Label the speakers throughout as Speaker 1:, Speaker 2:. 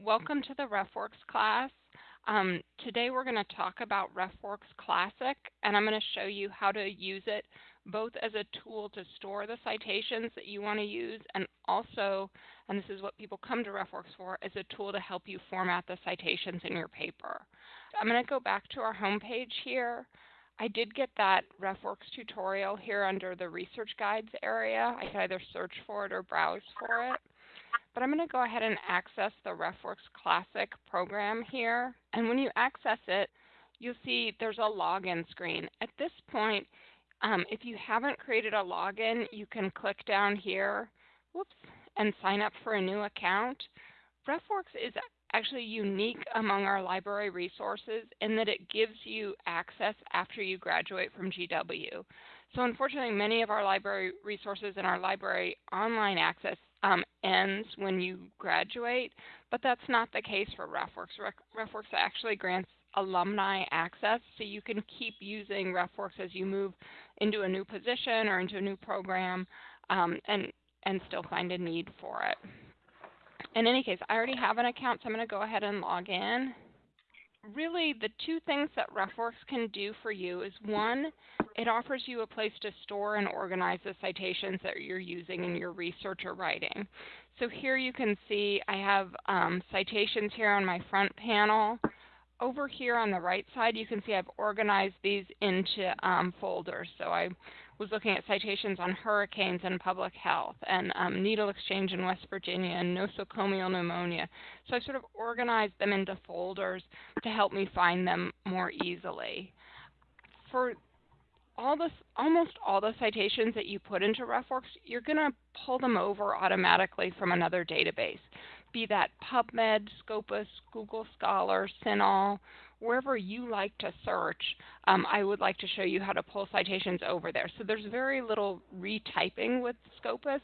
Speaker 1: welcome to the RefWorks class. Um, today we're going to talk about RefWorks Classic, and I'm going to show you how to use it both as a tool to store the citations that you want to use, and also, and this is what people come to RefWorks for, as a tool to help you format the citations in your paper. I'm going to go back to our home page here. I did get that RefWorks tutorial here under the Research Guides area. I can either search for it or browse for it. But I'm going to go ahead and access the RefWorks Classic program here. And when you access it, you'll see there's a login screen. At this point, um, if you haven't created a login, you can click down here whoops, and sign up for a new account. RefWorks is actually unique among our library resources in that it gives you access after you graduate from GW. So unfortunately, many of our library resources and our library online access um, ends when you graduate, but that's not the case for RefWorks. RefWorks actually grants alumni access, so you can keep using RefWorks as you move into a new position or into a new program um, and, and still find a need for it. In any case, I already have an account, so I'm going to go ahead and log in. Really, the two things that RefWorks can do for you is one, it offers you a place to store and organize the citations that you're using in your research or writing. So here you can see I have um, citations here on my front panel. Over here on the right side, you can see I've organized these into um, folders. So I was looking at citations on hurricanes and public health and um, needle exchange in West Virginia and nosocomial pneumonia. So I sort of organized them into folders to help me find them more easily. For all the, almost all the citations that you put into RefWorks, you're going to pull them over automatically from another database, be that PubMed, Scopus, Google Scholar, CINAHL, wherever you like to search, um, I would like to show you how to pull citations over there. So there's very little retyping with Scopus.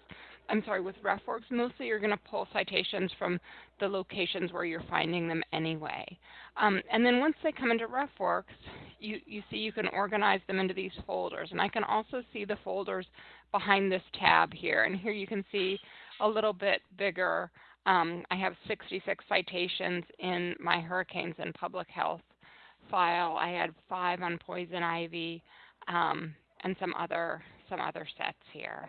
Speaker 1: I'm sorry, with RefWorks, mostly you're going to pull citations from the locations where you're finding them anyway. Um, and then once they come into RefWorks, you, you see you can organize them into these folders. And I can also see the folders behind this tab here. And here you can see a little bit bigger. Um, I have 66 citations in my hurricanes and public health file. I had five on poison ivy um, and some other, some other sets here.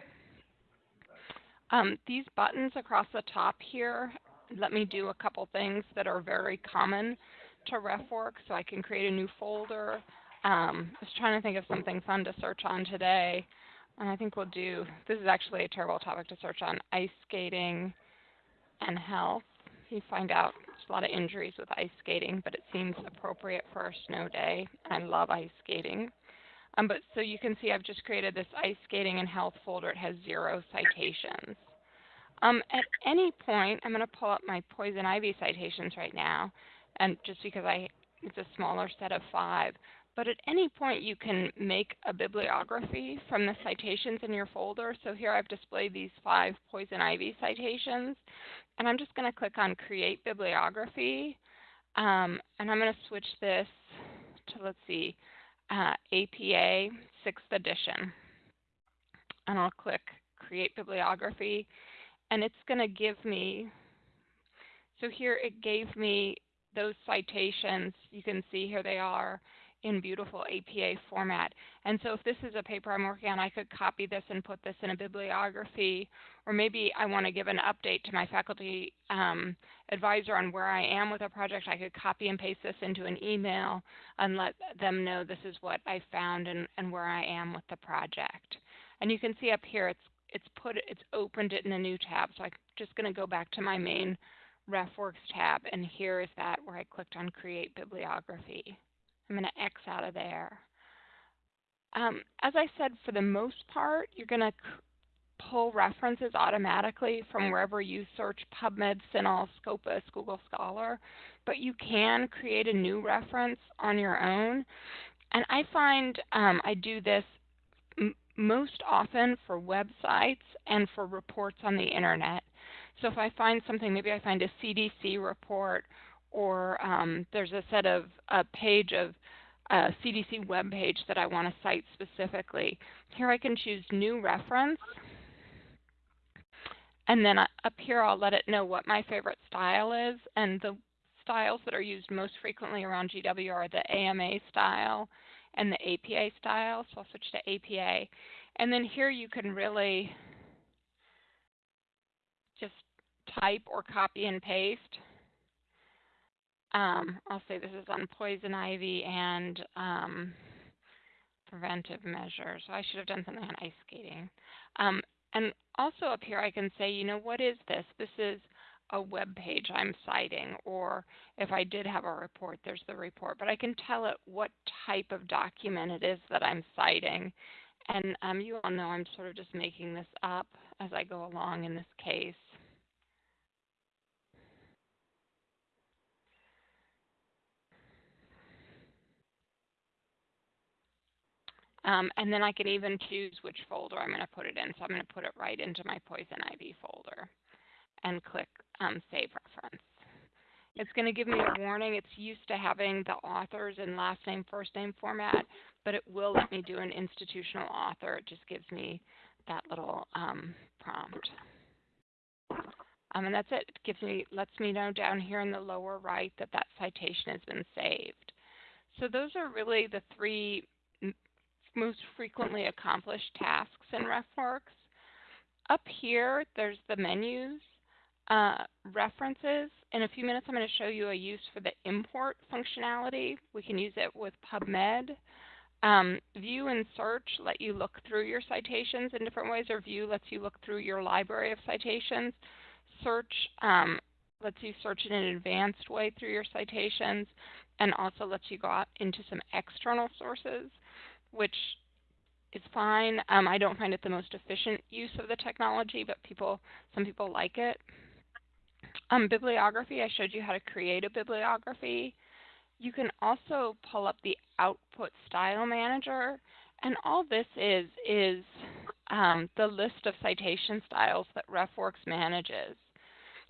Speaker 1: Um, these buttons across the top here let me do a couple things that are very common to RefWorks. So I can create a new folder. Um, I was trying to think of something fun to search on today. And I think we'll do, this is actually a terrible topic to search on, ice skating and health. You find out there's a lot of injuries with ice skating, but it seems appropriate for a snow day. I love ice skating. Um, but so you can see I've just created this ice skating and health folder. It has zero citations. Um, at any point, I'm going to pull up my poison ivy citations right now, and just because I it's a smaller set of five. But at any point, you can make a bibliography from the citations in your folder. So here I've displayed these five poison ivy citations, and I'm just going to click on Create Bibliography, um, and I'm going to switch this to, let's see, uh, APA 6th edition. And I'll click Create Bibliography, and it's going to give me, so here it gave me those citations. You can see here they are in beautiful APA format. And so if this is a paper I'm working on, I could copy this and put this in a bibliography, or maybe I want to give an update to my faculty um, advisor on where I am with a project. I could copy and paste this into an email and let them know this is what I found and, and where I am with the project. And you can see up here it's it's put it's opened it in a new tab. So I'm just going to go back to my main RefWorks tab, and here is that where I clicked on Create Bibliography. I'm going to X out of there. Um, as I said, for the most part, you're going to pull references automatically from wherever you search PubMed, CINAHL, Scopus, Google Scholar, but you can create a new reference on your own. And I find um, I do this most often for websites and for reports on the internet. So if I find something, maybe I find a CDC report or um, there's a set of a page of a CDC web page that I want to cite specifically. Here I can choose new reference And then up here, I'll let it know what my favorite style is. And the styles that are used most frequently around GW are the AMA style and the APA style. So I'll switch to APA. And then here you can really just type or copy and paste. Um, I'll say this is on poison ivy and um, preventive measures. So I should have done something on ice skating. Um, and also up here I can say, you know, what is this? This is a web page I'm citing, or if I did have a report, there's the report. But I can tell it what type of document it is that I'm citing. And um, you all know I'm sort of just making this up as I go along in this case. Um, and then I can even choose which folder I'm going to put it in. So I'm going to put it right into my Poison Ivy folder and click um, Save Reference. It's going to give me a warning. It's used to having the authors in last name, first name format, but it will let me do an institutional author. It just gives me that little um, prompt. Um, and that's it. It gives me, lets me know down here in the lower right that that citation has been saved. So those are really the three most frequently accomplished tasks in RefWorks. Up here, there's the menus, uh, references. In a few minutes, I'm going to show you a use for the import functionality. We can use it with PubMed. Um, view and search let you look through your citations in different ways, or view lets you look through your library of citations. Search um, lets you search in an advanced way through your citations, and also lets you go out into some external sources which is fine. Um, I don't find it the most efficient use of the technology, but people, some people like it. Um, bibliography, I showed you how to create a bibliography. You can also pull up the Output Style Manager, and all this is is um, the list of citation styles that RefWorks manages.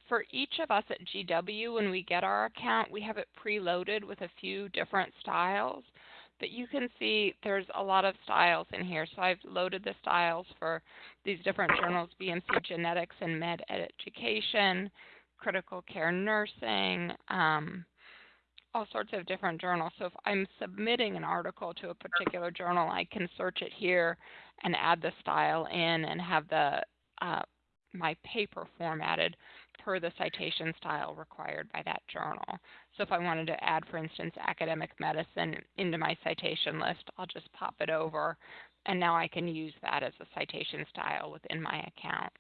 Speaker 1: For each of us at GW, when we get our account, we have it preloaded with a few different styles. But you can see there's a lot of styles in here. So I've loaded the styles for these different journals, BMC Genetics and Med Education, Critical Care Nursing, um, all sorts of different journals. So if I'm submitting an article to a particular journal, I can search it here and add the style in and have the uh, my paper formatted per the citation style required by that journal. So if I wanted to add, for instance, academic medicine into my citation list, I'll just pop it over, and now I can use that as a citation style within my account.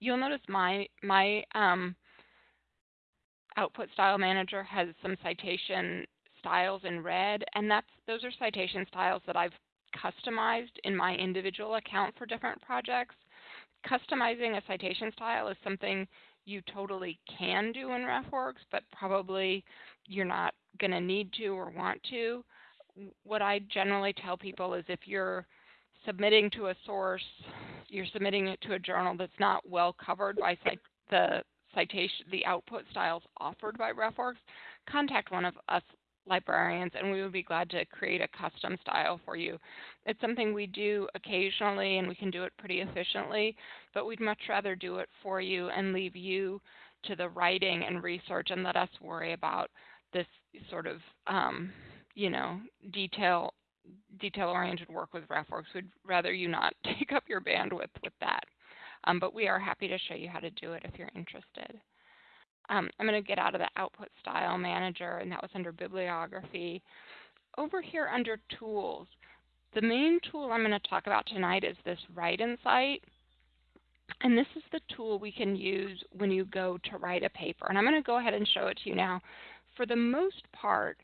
Speaker 1: You'll notice my, my um, output style manager has some citation styles in red, and that's those are citation styles that I've customized in my individual account for different projects customizing a citation style is something you totally can do in RefWorks, but probably you're not going to need to or want to. What I generally tell people is if you're submitting to a source, you're submitting it to a journal that's not well covered by the citation, the output styles offered by RefWorks, contact one of us librarians, and we would be glad to create a custom style for you. It's something we do occasionally, and we can do it pretty efficiently, but we'd much rather do it for you and leave you to the writing and research and let us worry about this sort of, um, you know, detail detail-oriented work with RefWorks. We'd rather you not take up your bandwidth with that. Um, but we are happy to show you how to do it if you're interested. Um, I'm going to get out of the Output Style Manager, and that was under Bibliography. Over here under Tools, the main tool I'm going to talk about tonight is this Write-N-Cite. And this is the tool we can use when you go to write a paper. And I'm going to go ahead and show it to you now. For the most part,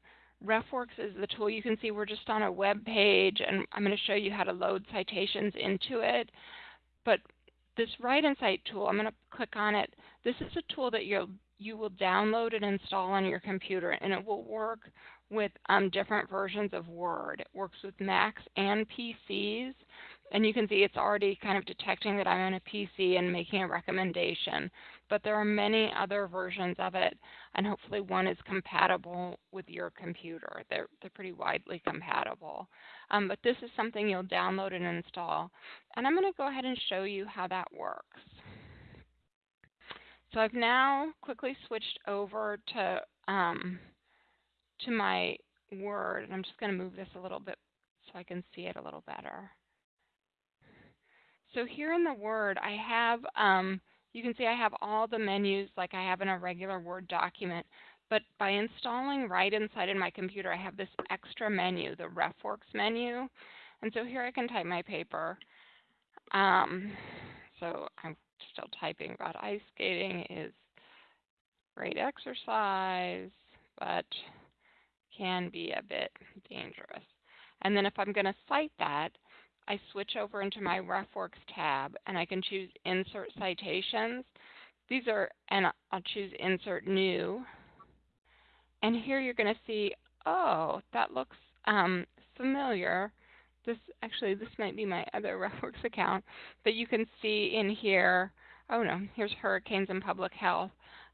Speaker 1: RefWorks is the tool. You can see we're just on a web page, and I'm going to show you how to load citations into it. But this Write-N-Cite tool, I'm going to click on it. This is a tool that you'll you will download and install on your computer, and it will work with um, different versions of Word. It works with Macs and PCs, and you can see it's already kind of detecting that I'm on a PC and making a recommendation. But there are many other versions of it, and hopefully one is compatible with your computer. They're, they're pretty widely compatible. Um, but this is something you'll download and install. And I'm going to go ahead and show you how that works. So I've now quickly switched over to um, to my Word, and I'm just going to move this a little bit so I can see it a little better. So here in the Word, I have, um, you can see I have all the menus like I have in a regular Word document, but by installing Write-N-Cite in my computer, I have this extra menu, the RefWorks menu. And so here I can type my paper. Um, so I'm still typing about ice skating is great exercise, but can be a bit dangerous. And then if I'm going to cite that, I switch over into my RefWorks tab and I can choose Insert Citations. These are, and I'll choose Insert New. And here you're going to see, oh, that looks um, familiar. This actually, this might be my other RefWorks account, but you can see in here, oh no, here's hurricanes and public health.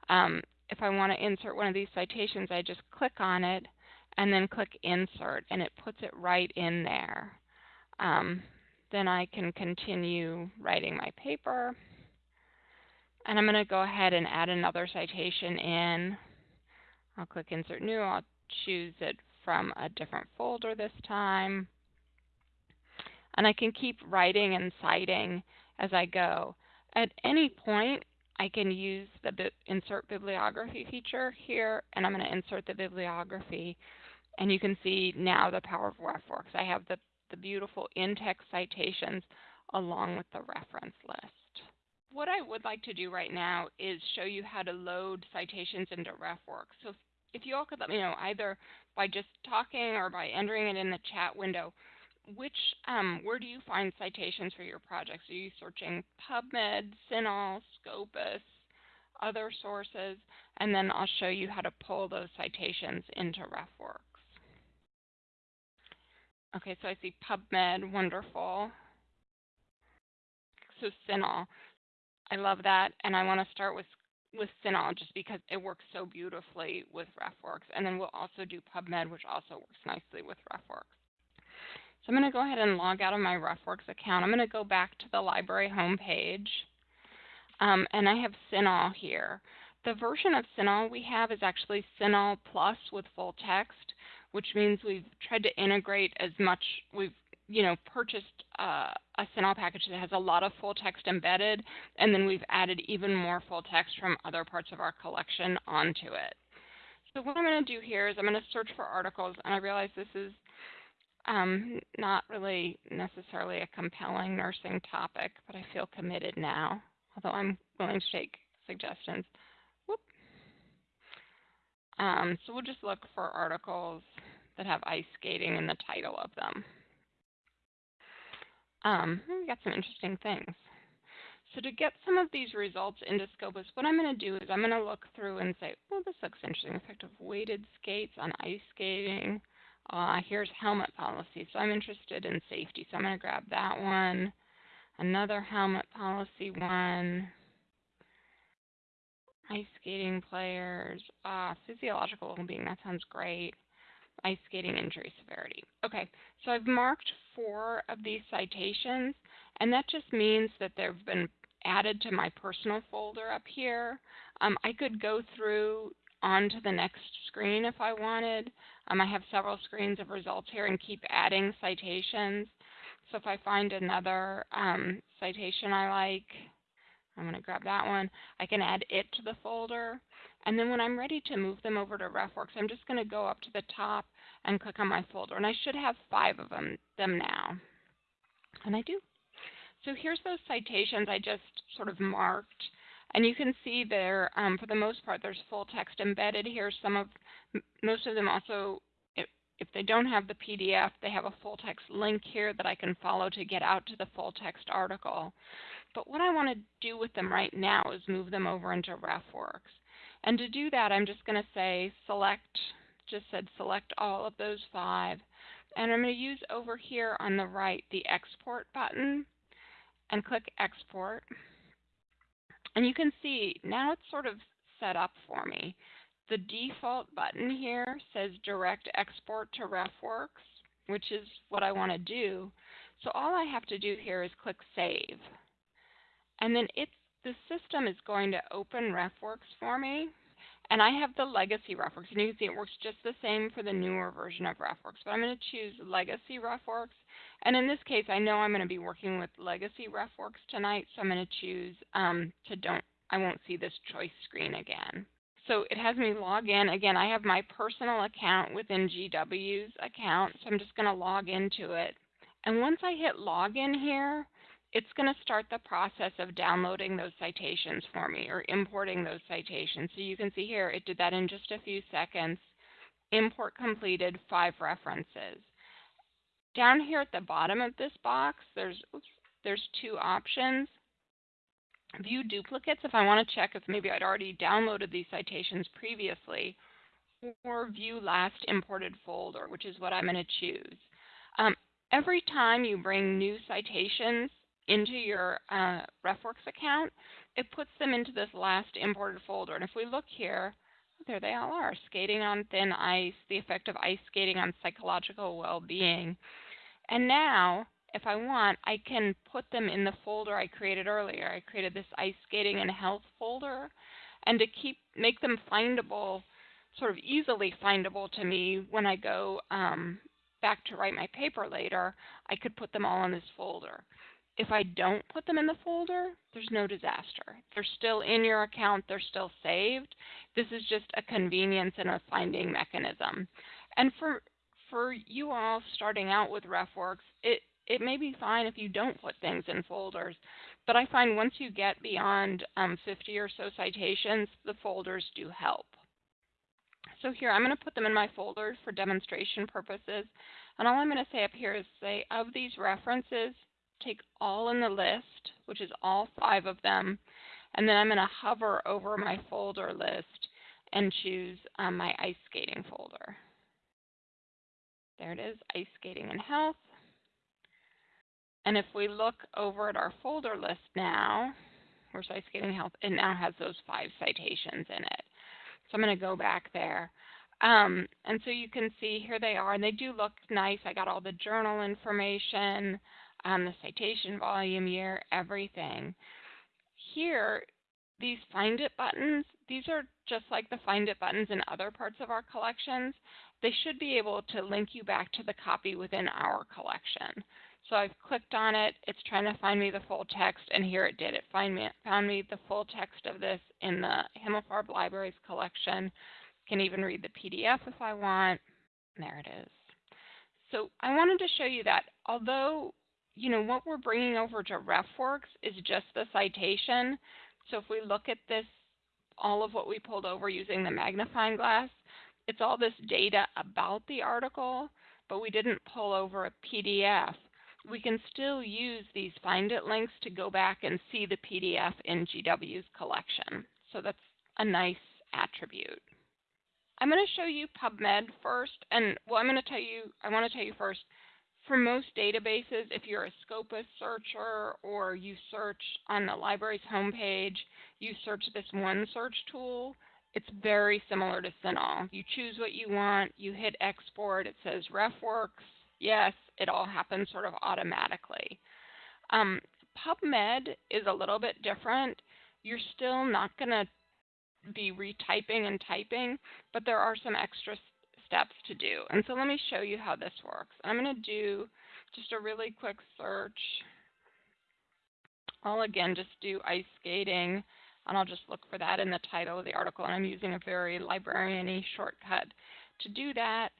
Speaker 1: Um, if I want to insert one of these citations, I just click on it and then click Insert, and it puts it right in there. Um, then I can continue writing my paper. And I'm going to go ahead and add another citation in. I'll click Insert New. I'll choose it from a different folder this time. And I can keep writing and citing as I go. At any point, I can use the bi Insert Bibliography feature here, and I'm going to insert the bibliography. And you can see now the power of RefWorks. I have the, the beautiful in-text citations along with the reference list. What I would like to do right now is show you how to load citations into RefWorks. So if you all could let me know either by just talking or by entering it in the chat window, which um, where do you find citations for your projects? Are you searching PubMed, CINAHL, Scopus, other sources? And then I'll show you how to pull those citations into RefWorks. Okay, so I see PubMed, wonderful. So CINAHL, I love that, and I want to start with with CINAHL just because it works so beautifully with RefWorks, and then we'll also do PubMed, which also works nicely with RefWorks. So I'm going to go ahead and log out of my RefWorks account. I'm going to go back to the library homepage, um, and I have CINAHL here. The version of CINAHL we have is actually CINAHL Plus with full text which means we've tried to integrate as much. We've you know purchased uh, a CINAHL package that has a lot of full text embedded, and then we've added even more full text from other parts of our collection onto it. So what I'm going to do here is I'm going to search for articles, and I realize this is um, not really necessarily a compelling nursing topic, but I feel committed now, although I'm willing to take suggestions. Um, so we'll just look for articles that have ice skating in the title of them. Um, we got some interesting things. So to get some of these results into Scopus, what I'm going to do is I'm going to look through and say, well, this looks interesting. Effect of weighted skates on ice skating. Uh, here's helmet policy. So I'm interested in safety. So I'm going to grab that one. Another helmet policy one. Ice skating players. Uh, physiological well-being. That sounds great ice skating injury severity. Okay, so I've marked four of these citations, and that just means that they've been added to my personal folder up here. Um, I could go through onto the next screen if I wanted. Um, I have several screens of results here and keep adding citations. So if I find another um, citation I like, I'm going to grab that one. I can add it to the folder. And then when I'm ready to move them over to RefWorks, I'm just going to go up to the top and click on my folder. And I should have five of them, them now. And I do. So here's those citations I just sort of marked. And you can see there, um, for the most part, there's full text embedded here. Some of, most of them also, if, if they don't have the PDF, they have a full text link here that I can follow to get out to the full text article. But what I want to do with them right now is move them over into RefWorks. And to do that, I'm just going to say select, just said select all of those five. And I'm going to use over here on the right the export button and click export. And you can see now it's sort of set up for me. The default button here says direct export to RefWorks, which is what I want to do. So all I have to do here is click save. And then it's the system is going to open RefWorks for me. And I have the legacy RefWorks, and you can see it works just the same for the newer version of RefWorks. But I'm going to choose legacy RefWorks. And in this case, I know I'm going to be working with legacy RefWorks tonight, so I'm going to choose um, to don't, I won't see this choice screen again. So it has me log in. Again, I have my personal account within GW's account, so I'm just going to log into it. And once I hit login here, it's going to start the process of downloading those citations for me or importing those citations. So you can see here, it did that in just a few seconds. Import completed, five references. Down here at the bottom of this box, there's, oops, there's two options. View duplicates if I want to check if maybe I'd already downloaded these citations previously, or view last imported folder, which is what I'm going to choose. Um, every time you bring new citations into your uh, RefWorks account, it puts them into this last imported folder. And if we look here, there they all are, skating on thin ice, the effect of ice skating on psychological well-being. And now, if I want, I can put them in the folder I created earlier. I created this ice skating and health folder. And to keep make them findable, sort of easily findable to me when I go um, back to write my paper later, I could put them all in this folder. If I don't put them in the folder, there's no disaster. They're still in your account, they're still saved. This is just a convenience and a finding mechanism. And for for you all starting out with RefWorks, it, it may be fine if you don't put things in folders, but I find once you get beyond um, 50 or so citations, the folders do help. So here, I'm going to put them in my folders for demonstration purposes. And all I'm going to say up here is say, of these references, take all in the list, which is all five of them, and then I'm going to hover over my folder list and choose um, my ice skating folder. There it is, ice skating and health. And if we look over at our folder list now, where's ice skating health? It now has those five citations in it. So I'm going to go back there. Um, and so you can see here they are, and they do look nice. I got all the journal information um, the citation volume year, everything. Here, these Find It buttons, these are just like the Find It buttons in other parts of our collections. They should be able to link you back to the copy within our collection. So I've clicked on it, it's trying to find me the full text, and here it did. It find me, found me the full text of this in the Himmelfarb Libraries collection. Can even read the PDF if I want. There it is. So I wanted to show you that although you know, what we're bringing over to RefWorks is just the citation. So if we look at this, all of what we pulled over using the magnifying glass, it's all this data about the article, but we didn't pull over a PDF. We can still use these Find It links to go back and see the PDF in GW's collection. So that's a nice attribute. I'm going to show you PubMed first, and well, I'm going to tell you, I want to tell you first, for most databases, if you're a Scopus searcher or you search on the library's homepage, you search this one search tool, it's very similar to CINAHL. You choose what you want, you hit export, it says RefWorks, yes, it all happens sort of automatically. Um, PubMed is a little bit different. You're still not going to be retyping and typing, but there are some extra steps to do. And so let me show you how this works. I'm going to do just a really quick search. I'll again just do ice skating, and I'll just look for that in the title of the article. And I'm using a very librarian-y shortcut to do that.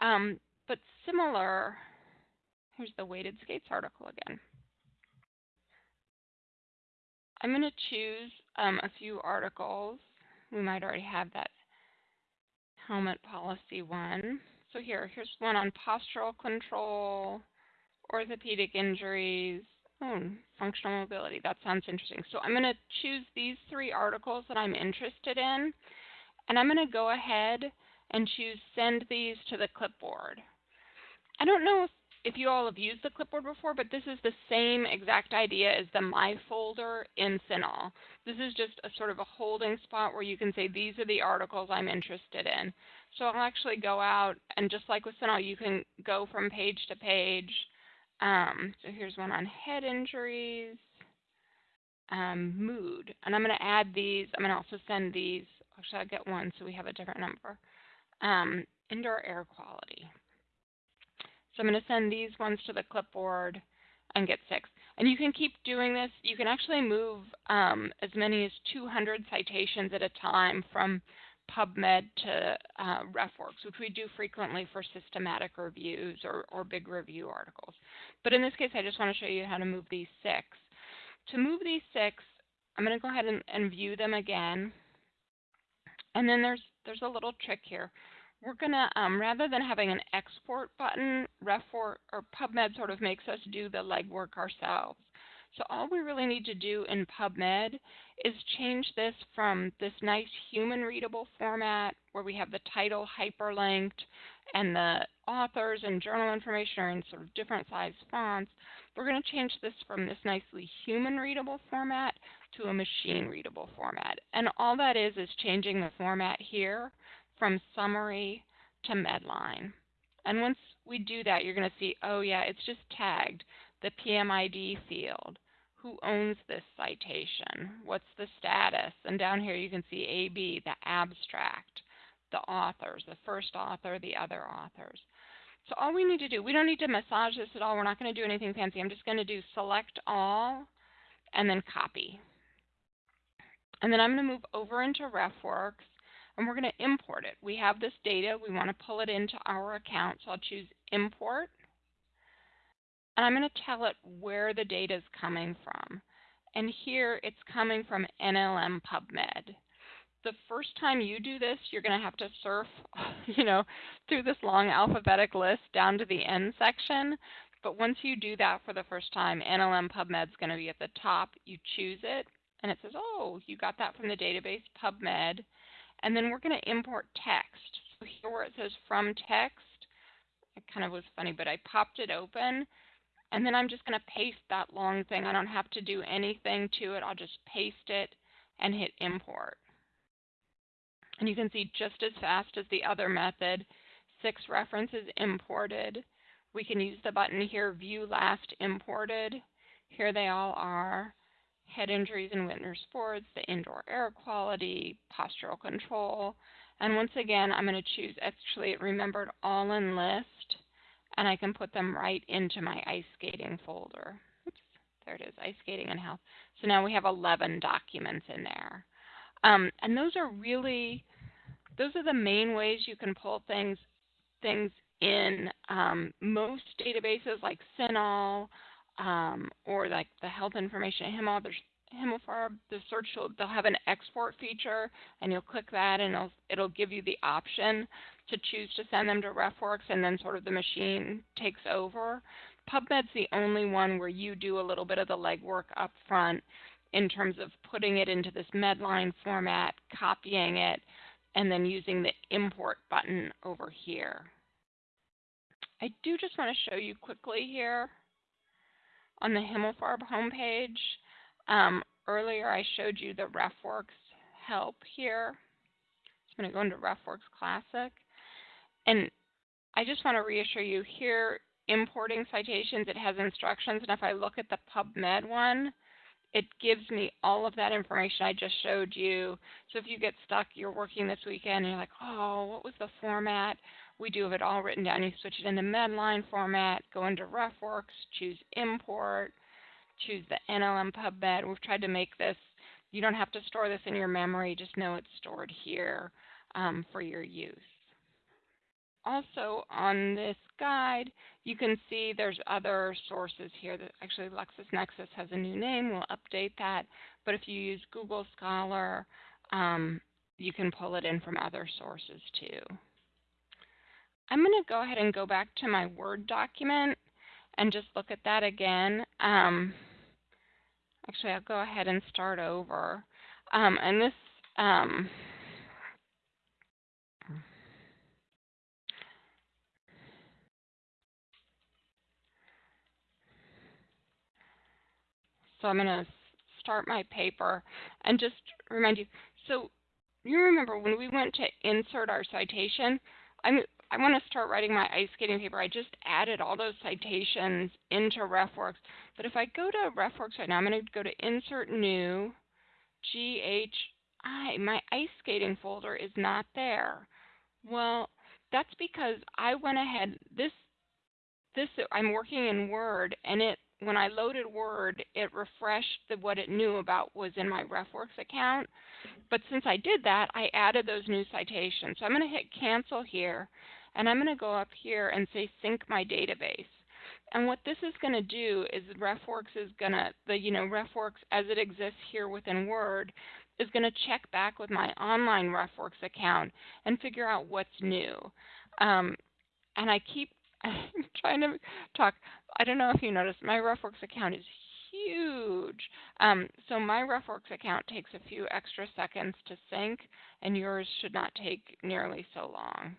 Speaker 1: Um, but similar, here's the weighted skates article again. I'm going to choose um, a few articles. We might already have that helmet policy one. So here, here's one on postural control, orthopedic injuries, oh, functional mobility. That sounds interesting. So I'm going to choose these three articles that I'm interested in, and I'm going to go ahead and choose send these to the clipboard. I don't know if if you all have used the clipboard before, but this is the same exact idea as the My folder in CINAHL. This is just a sort of a holding spot where you can say, these are the articles I'm interested in. So I'll actually go out, and just like with CINAHL, you can go from page to page. Um, so here's one on head injuries. um, mood. And I'm going to add these. I'm going to also send these. Actually, I'll get one so we have a different number. Um, indoor air quality. So I'm going to send these ones to the clipboard and get six. And you can keep doing this. You can actually move um, as many as 200 citations at a time from PubMed to uh, RefWorks, which we do frequently for systematic reviews or, or big review articles. But in this case, I just want to show you how to move these six. To move these six, I'm going to go ahead and, and view them again. And then there's, there's a little trick here. We're going to, um, rather than having an export button, RefWorks or PubMed sort of makes us do the legwork ourselves. So all we really need to do in PubMed is change this from this nice human readable format where we have the title hyperlinked and the authors and journal information are in sort of different size fonts. We're going to change this from this nicely human readable format to a machine readable format. And all that is is changing the format here from summary to Medline. And once we do that, you're going to see, oh yeah, it's just tagged the PMID field. Who owns this citation? What's the status? And down here you can see AB, the abstract, the authors, the first author, the other authors. So all we need to do, we don't need to massage this at all. We're not going to do anything fancy. I'm just going to do select all and then copy. And then I'm going to move over into RefWorks and we're going to import it. We have this data. We want to pull it into our account. So I'll choose import and I'm going to tell it where the data is coming from. And here it's coming from NLM PubMed. The first time you do this, you're going to have to surf, you know, through this long alphabetic list down to the end section. But once you do that for the first time, NLM PubMed is going to be at the top. You choose it, and it says, oh, you got that from the database PubMed. And then we're going to import text. So here where it says from text, it kind of was funny, but I popped it open and then I'm just going to paste that long thing. I don't have to do anything to it. I'll just paste it and hit import. And you can see just as fast as the other method, six references imported. We can use the button here, View Last Imported. Here they all are. Head injuries in winter sports, the indoor air quality, postural control. And once again, I'm going to choose, actually it remembered all in list and I can put them right into my ice skating folder. Oops, there it is, ice skating and health. So now we have 11 documents in there. Um, and those are really, those are the main ways you can pull things, things in. Um, most databases like CINAHL um, or like the health information at there's the search will, they'll have an export feature, and you'll click that, and it'll, it'll give you the option to choose to send them to RefWorks, and then sort of the machine takes over. PubMed's the only one where you do a little bit of the legwork up front in terms of putting it into this Medline format, copying it, and then using the import button over here. I do just want to show you quickly here on the Himmelfarb homepage. Um, earlier I showed you the RefWorks help here. I'm going to go into RefWorks Classic. And I just want to reassure you here, importing citations, it has instructions. And if I look at the PubMed one, it gives me all of that information I just showed you. So if you get stuck, you're working this weekend, and you're like, oh, what was the format? We do have it all written down. You switch it into Medline format, go into RefWorks, choose Import, choose the NLM PubMed. We've tried to make this, you don't have to store this in your memory, just know it's stored here um, for your use. Also on this guide, you can see there's other sources here. That actually, LexisNexis has a new name. We'll update that. But if you use Google Scholar, um, you can pull it in from other sources too. I'm going to go ahead and go back to my Word document and just look at that again. Um, Actually, I'll go ahead and start over. Um, and this, um, so I'm going to start my paper and just remind you. So you remember when we went to insert our citation, I'm I want to start writing my ice skating paper. I just added all those citations into RefWorks. But if I go to RefWorks right now, I'm going to go to Insert New, GHI. My ice skating folder is not there. Well, that's because I went ahead, this, this I'm working in Word, and it when I loaded Word, it refreshed the, what it knew about was in my RefWorks account. But since I did that, I added those new citations. So I'm going to hit cancel here, and I'm going to go up here and say sync my database. And what this is going to do is RefWorks is going to, the you know RefWorks as it exists here within Word, is going to check back with my online RefWorks account and figure out what's new. Um, and I keep trying to talk. I don't know if you noticed, my RefWorks account is huge. Um, so my RefWorks account takes a few extra seconds to sync, and yours should not take nearly so long.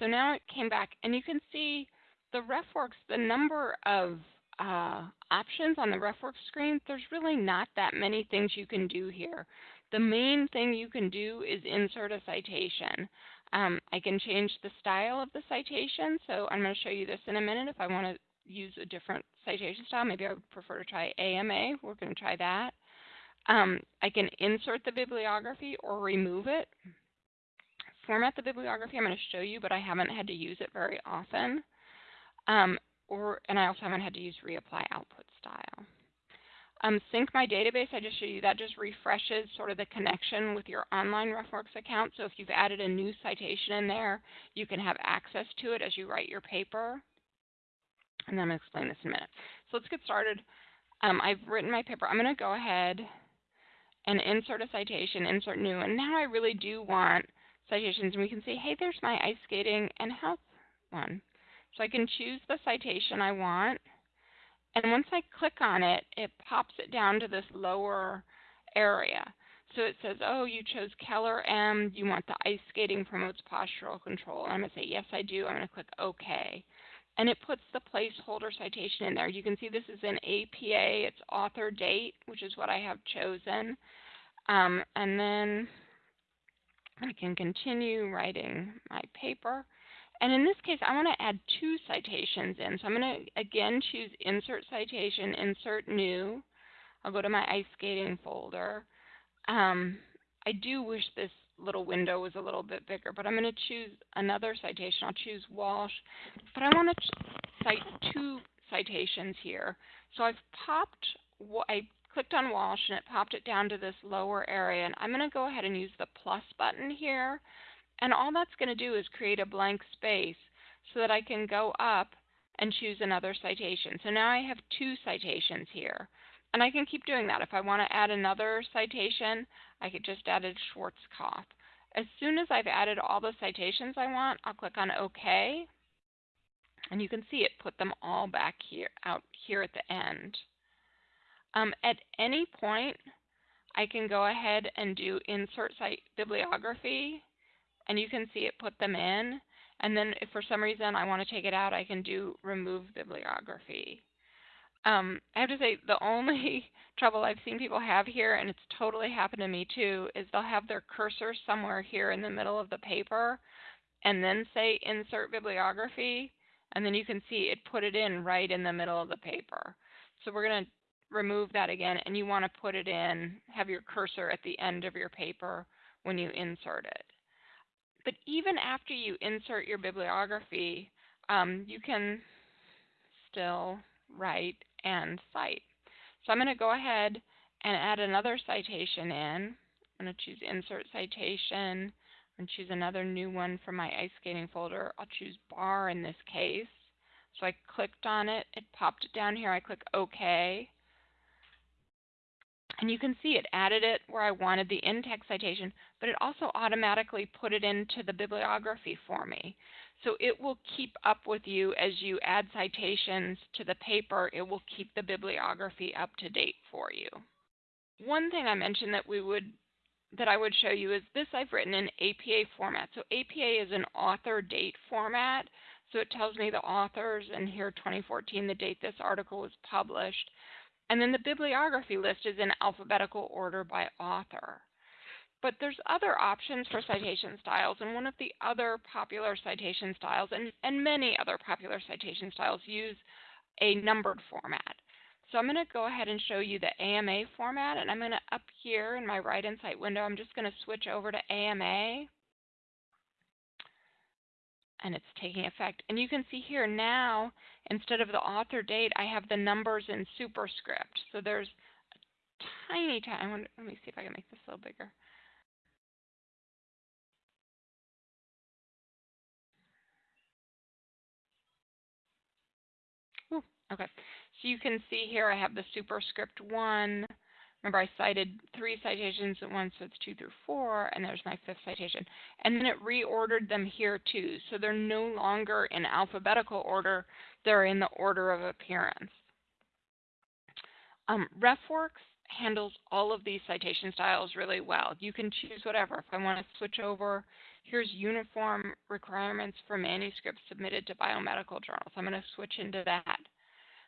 Speaker 1: So now it came back, and you can see the RefWorks, the number of uh, options on the RefWorks screen, there's really not that many things you can do here. The main thing you can do is insert a citation. Um, I can change the style of the citation, so I'm going to show you this in a minute if I want to use a different citation style. Maybe I would prefer to try AMA. We're going to try that. Um, I can insert the bibliography or remove it. Format the bibliography I'm going to show you, but I haven't had to use it very often. Um, or, and I also haven't had to use reapply output style. Um, sync my database, I just showed you, that just refreshes sort of the connection with your online RefWorks account. So if you've added a new citation in there, you can have access to it as you write your paper. And I'm going to explain this in a minute. So let's get started. Um, I've written my paper. I'm going to go ahead and insert a citation, insert new. And now I really do want citations. And we can see, hey, there's my ice skating and health one. So I can choose the citation I want. And once I click on it, it pops it down to this lower area. So it says, oh, you chose Keller M. You want the ice skating promotes postural control. And I'm going to say, yes, I do. I'm going to click OK. And it puts the placeholder citation in there. You can see this is an APA. It's author date, which is what I have chosen. Um, and then I can continue writing my paper. And in this case, I want to add two citations in. So I'm going to, again, choose Insert Citation, Insert New. I'll go to my ice skating folder. Um, I do wish this little window was a little bit bigger, but I'm going to choose another citation. I'll choose Walsh. But I want to cite two citations here. So I've popped, what I clicked on Walsh and it popped it down to this lower area. And I'm going to go ahead and use the plus button here and all that's going to do is create a blank space so that I can go up and choose another citation. So now I have two citations here. And I can keep doing that. If I want to add another citation, I could just add a Schwarzkopf. As soon as I've added all the citations I want, I'll click on OK. And you can see it put them all back here, out here at the end. Um, at any point, I can go ahead and do Insert Site Bibliography and you can see it put them in. And then if for some reason I want to take it out, I can do remove bibliography. Um, I have to say the only trouble I've seen people have here, and it's totally happened to me too, is they'll have their cursor somewhere here in the middle of the paper and then say insert bibliography, and then you can see it put it in right in the middle of the paper. So we're going to remove that again, and you want to put it in, have your cursor at the end of your paper when you insert it. But even after you insert your bibliography, um, you can still write and cite. So I'm going to go ahead and add another citation in. I'm going to choose Insert Citation and choose another new one from my ice skating folder. I'll choose bar in this case. So I clicked on it, it popped it down here. I click OK. And you can see it added it where I wanted the in-text citation, but it also automatically put it into the bibliography for me. So it will keep up with you as you add citations to the paper. It will keep the bibliography up to date for you. One thing I mentioned that we would that I would show you is this I've written in APA format. So APA is an author date format. So it tells me the authors and here 2014, the date this article was published. And then the bibliography list is in alphabetical order by author. But there's other options for citation styles, and one of the other popular citation styles, and, and many other popular citation styles, use a numbered format. So I'm going to go ahead and show you the AMA format, and I'm going to, up here in my Write-N-Cite window, I'm just going to switch over to AMA, and it's taking effect. And you can see here now, instead of the author date, I have the numbers in superscript. So there's a tiny, tiny, let me see if I can make this a little bigger. Ooh, okay, so you can see here I have the superscript 1. Remember, I cited three citations at once, so it's 2 through 4, and there's my fifth citation. And then it reordered them here too, so they're no longer in alphabetical order, they're in the order of appearance. Um, RefWorks handles all of these citation styles really well. You can choose whatever. If I want to switch over, here's uniform requirements for manuscripts submitted to biomedical journals. I'm going to switch into that.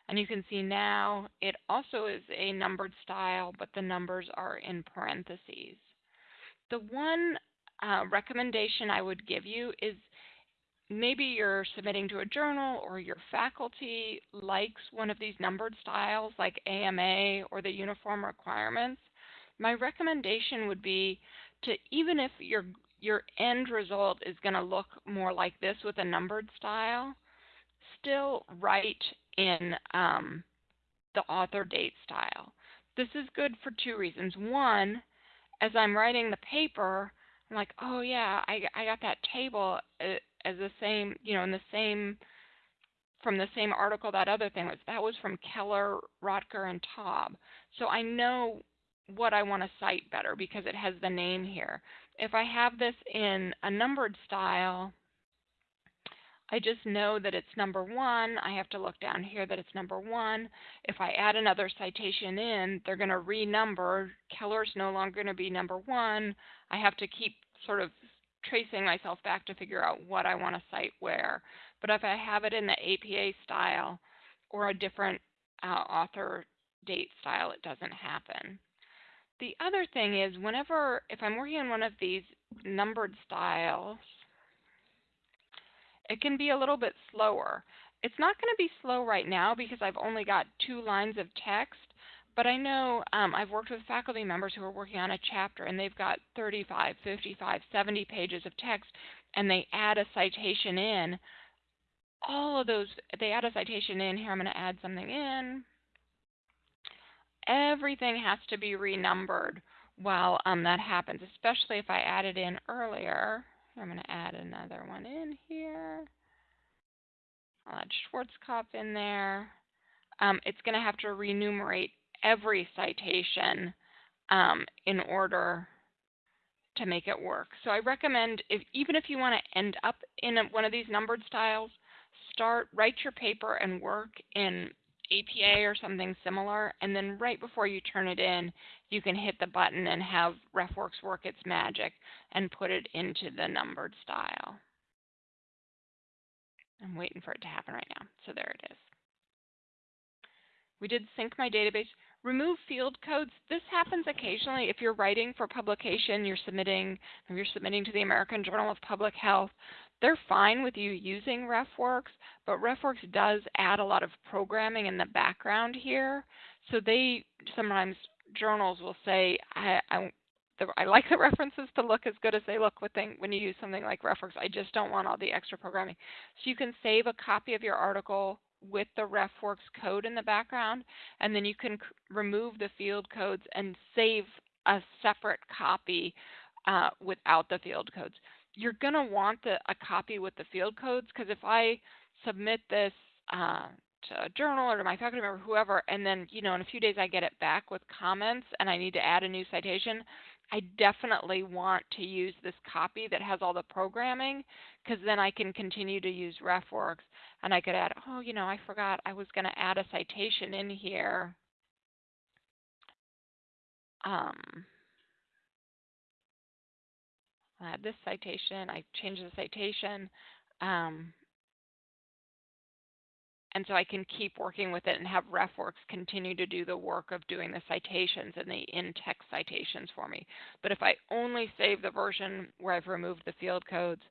Speaker 1: And you can see now it also is a numbered style, but the numbers are in parentheses. The one uh, recommendation I would give you is maybe you're submitting to a journal or your faculty likes one of these numbered styles like AMA or the uniform requirements. My recommendation would be to even if your your end result is going to look more like this with a numbered style, still write in um, the author date style. This is good for two reasons. One, as I'm writing the paper, I'm like, oh yeah, I, I got that table uh, as the same, you know, in the same, from the same article that other thing was. That was from Keller, Rotker, and Taub. So I know what I want to cite better because it has the name here. If I have this in a numbered style, I just know that it's number one. I have to look down here that it's number one. If I add another citation in, they're going to renumber. Keller's no longer going to be number one. I have to keep sort of tracing myself back to figure out what I want to cite where. But if I have it in the APA style or a different uh, author date style, it doesn't happen. The other thing is whenever, if I'm working on one of these numbered styles, it can be a little bit slower. It's not going to be slow right now because I've only got two lines of text, but I know um, I've worked with faculty members who are working on a chapter and they've got 35, 55, 70 pages of text and they add a citation in. All of those, they add a citation in. Here I'm going to add something in. Everything has to be renumbered while um, that happens, especially if I added in earlier. I'm going to add another one in here. I'll add Schwarzkopf in there. Um, it's going to have to renumerate every citation um, in order to make it work. So I recommend, if, even if you want to end up in a, one of these numbered styles, start, write your paper and work in APA or something similar, and then right before you turn it in, you can hit the button and have RefWorks work its magic and put it into the numbered style. I'm waiting for it to happen right now. So there it is. We did sync my database. Remove field codes. This happens occasionally if you're writing for publication, you're submitting, you're submitting to the American Journal of Public Health, they're fine with you using RefWorks, but RefWorks does add a lot of programming in the background here. So they sometimes journals will say, I, I, the, I like the references to look as good as they look with thing, when you use something like RefWorks. I just don't want all the extra programming. So you can save a copy of your article with the RefWorks code in the background, and then you can remove the field codes and save a separate copy uh, without the field codes you're going to want the, a copy with the field codes because if I submit this uh, to a journal or to my faculty member, whoever, and then you know in a few days I get it back with comments and I need to add a new citation, I definitely want to use this copy that has all the programming because then I can continue to use RefWorks and I could add, oh, you know, I forgot I was going to add a citation in here. Um, Have this citation, I change the citation. Um, and so I can keep working with it and have RefWorks continue to do the work of doing the citations and the in-text citations for me. But if I only save the version where I've removed the field codes,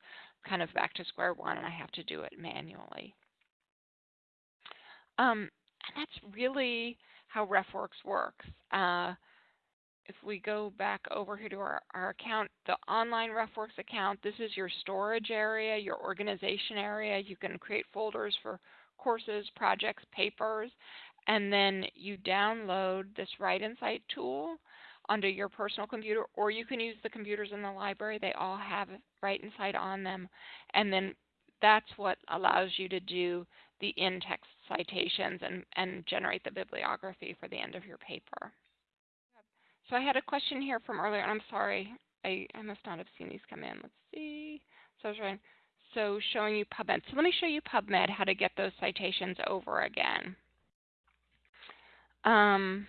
Speaker 1: kind of back to square one and I have to do it manually. Um, and that's really how RefWorks works. Uh, if we go back over here to our, our account, the online RefWorks account, this is your storage area, your organization area. You can create folders for courses, projects, papers, and then you download this Write-N-Cite tool under your personal computer, or you can use the computers in the library. They all have Write-N-Cite on them. And then that's what allows you to do the in-text citations and, and generate the bibliography for the end of your paper. So I had a question here from earlier, and I'm sorry, I, I must not have seen these come in. Let's see. So I was trying, so showing you PubMed. So let me show you PubMed, how to get those citations over again. Um,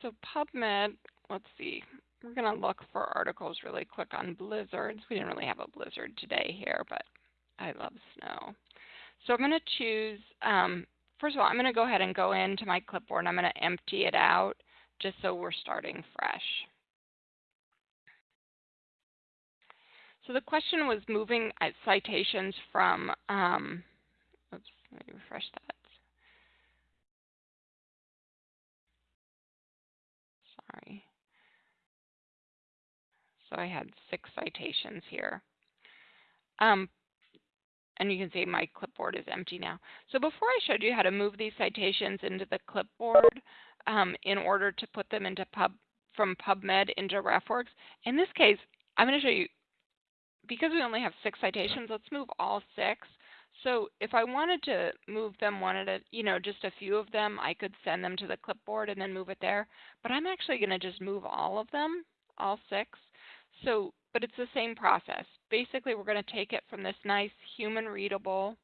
Speaker 1: so PubMed, let's see. We're going to look for articles really quick on blizzards. We didn't really have a blizzard today here, but I love snow. So I'm going to choose um, first of all, I'm going to go ahead and go into my clipboard and I'm going to empty it out just so we're starting fresh. So the question was moving uh, citations from, um, oops, let me refresh that. Sorry. So I had six citations here. Um, and you can see my clipboard is empty now. So before I showed you how to move these citations into the clipboard um, in order to put them into pub from PubMed into RefWorks, in this case, I'm going to show you, because we only have six citations, let's move all six. So if I wanted to move them one at a, you know, just a few of them, I could send them to the clipboard and then move it there. But I'm actually going to just move all of them, all six. So but it's the same process. Basically, we're going to take it from this nice human readable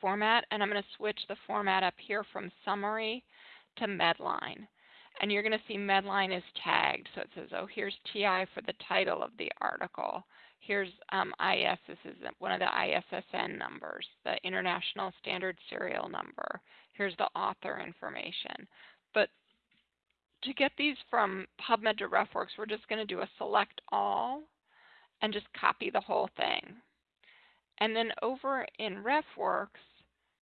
Speaker 1: format, and I'm going to switch the format up here from summary to Medline. And you're going to see Medline is tagged. So it says, oh, here's TI for the title of the article. Here's um, IS, this is one of the ISSN numbers, the International Standard Serial Number. Here's the author information. But to get these from PubMed to RefWorks, we're just going to do a select all and just copy the whole thing. And then over in RefWorks,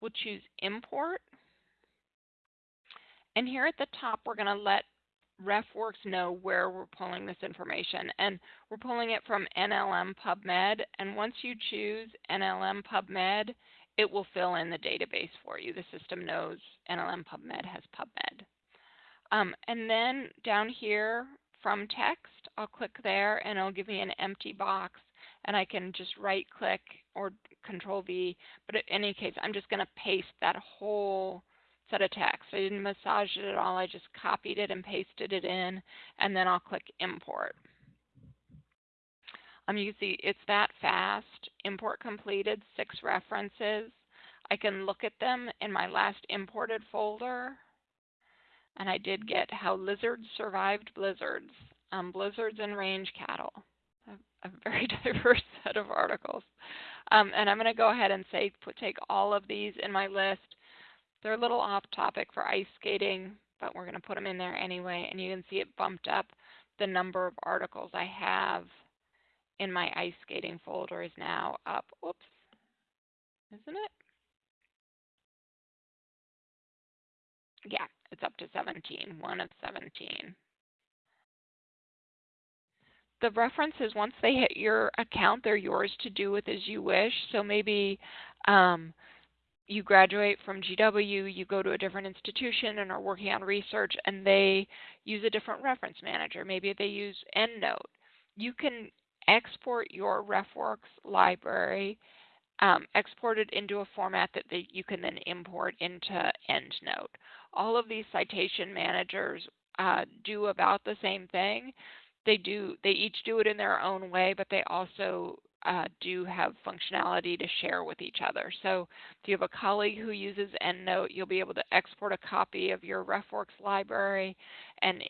Speaker 1: we'll choose import. And here at the top, we're going to let RefWorks know where we're pulling this information. And we're pulling it from NLM PubMed. And once you choose NLM PubMed, it will fill in the database for you. The system knows NLM PubMed has PubMed. Um, and then down here from text, I'll click there and it'll give me an empty box and I can just right click or control V. But in any case, I'm just going to paste that whole set of text. I didn't massage it at all. I just copied it and pasted it in and then I'll click import. Um, you can see it's that fast. Import completed, six references. I can look at them in my last imported folder and I did get how lizards survived blizzards, um, blizzards and range cattle. A, a very diverse set of articles. Um, and I'm going to go ahead and say put, take all of these in my list. They're a little off topic for ice skating, but we're going to put them in there anyway. And you can see it bumped up the number of articles I have in my ice skating folder is now up. Oops, isn't it? Yeah, it's up to 17, one of 17. The references, once they hit your account, they're yours to do with as you wish. So maybe um, you graduate from GW, you go to a different institution and are working on research, and they use a different reference manager. Maybe they use EndNote. You can export your RefWorks library, um, export it into a format that they, you can then import into EndNote all of these citation managers uh, do about the same thing. They do they each do it in their own way, but they also uh, do have functionality to share with each other. So if you have a colleague who uses EndNote, you'll be able to export a copy of your RefWorks library and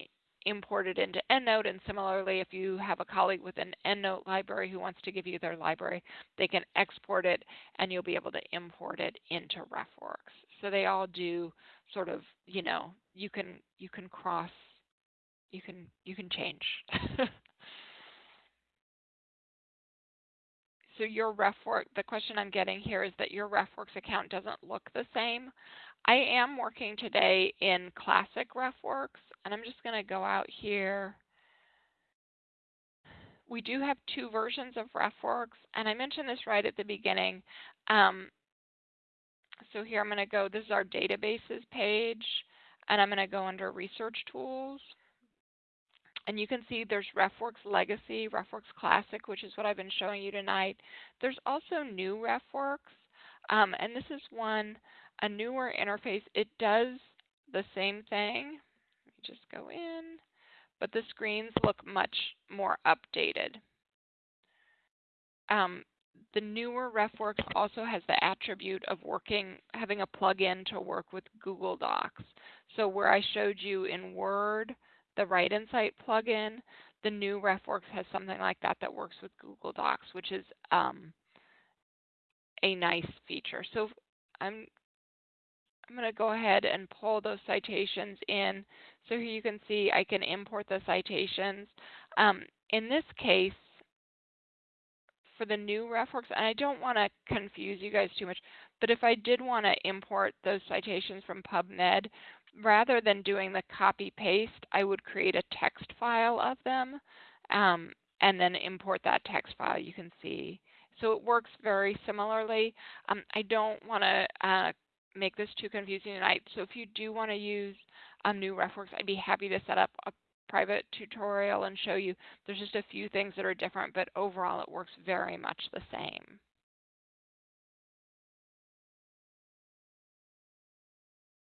Speaker 1: import it into EndNote. And similarly, if you have a colleague with an EndNote library who wants to give you their library, they can export it and you'll be able to import it into RefWorks. So they all do sort of, you know, you can you can cross you can you can change. so your RefWorks, the question I'm getting here is that your RefWorks account doesn't look the same. I am working today in classic RefWorks, and I'm just going to go out here. We do have two versions of RefWorks, and I mentioned this right at the beginning. Um, so here I'm going to go, this is our databases page, and I'm going to go under Research Tools. And you can see there's RefWorks Legacy, RefWorks Classic, which is what I've been showing you tonight. There's also new RefWorks, um, and this is one, a newer interface. It does the same thing. Let me just go in, but the screens look much more updated. Um, the newer RefWorks also has the attribute of working, having a plugin to work with Google Docs. So where I showed you in Word, the Write-N-Cite plugin, the new RefWorks has something like that that works with Google Docs, which is um, a nice feature. So I'm I'm going to go ahead and pull those citations in. So here you can see I can import the citations. Um, in this case, for the new RefWorks, and I don't want to confuse you guys too much, but if I did want to import those citations from PubMed, rather than doing the copy paste, I would create a text file of them um, and then import that text file you can see. So it works very similarly. Um, I don't want to uh, make this too confusing tonight. So if you do want to use a new RefWorks, I'd be happy to set up a private tutorial and show you. There's just a few things that are different, but overall it works very much the same.